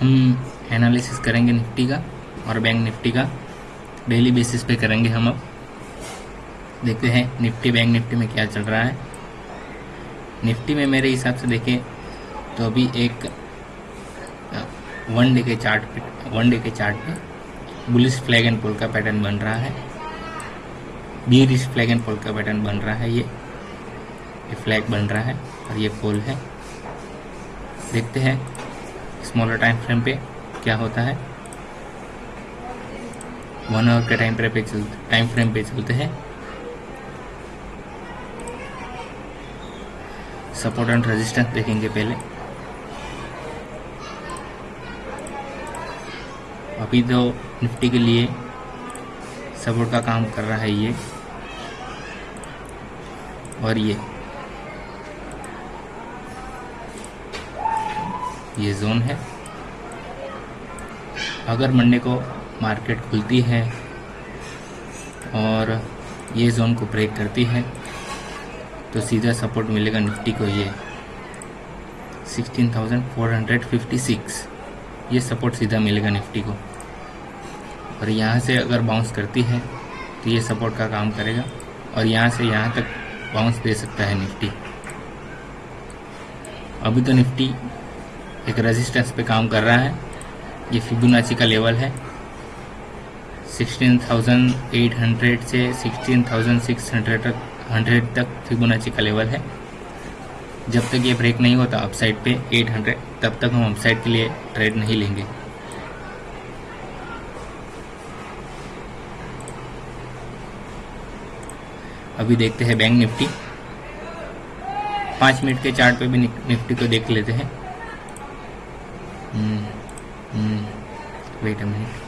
हम एनालिसिस करेंगे निफ्टी का और बैंक निफ्टी का। डेली बेसिस पे करेंगे हम अब। देखते हैं निफ्टी बैंक निफ्टी में क्या चल रहा है। निफ्टी में मेरे हिसाब से देखें तो अभी एक वन डे के चार्ट पे वन डे के चार्ट पे बुलिस फ्लैग एंड पोल का पैटर्न बन रहा है। बीरिश फ्लैग एंड पोल का पैटर्न बन रहा है ये। ये फ्लैग बन रहा है और ये पोल है। देखते हैं स्मॉलर टाइम फ्रेम पे क्या होता है? वन आवर के टाइम फ्रेम पे चलते टाइम फ्रेम पे चलते हैं। सपोर्ट एंड रेजिस्टेंस देखेंगे पहले। अभी तो निफ्टी के लिए सपोर्ट का काम कर रहा है ये। और ये। ये जोन है। अगर मंडे को मार्केट खुलती है और ये जोन को ब्रेक करती है तो सीधा सपोर्ट मिलेगा निफ्टी को ये 16,456 ये सपोर्ट सीधा मिलेगा निफ्टी को। और यहाँ से अगर बाउंस करती है तो ये सपोर्ट का काम करेगा और यहाँ से यहाँ तक बाउंस दे सकता है निफ्टी। अभी तो निफ्टी एक रेजिस्टेंस पे काम कर रहा है। ये फिबोनाची का लेवल है। 16,800 से 16,600 तक 100 तक फिबोनाची का लेवल है। जब तक ये ब्रेक नहीं होता अपसाइड पे 800 तब तक हम अपसाइड के लिए ट्रेड नहीं लेंगे। अभी देखते हैं बैंक निफ्टी। पाँच मिनट के चार्ट पे भी निफ्टी को देख लेते हैं। Wait a minute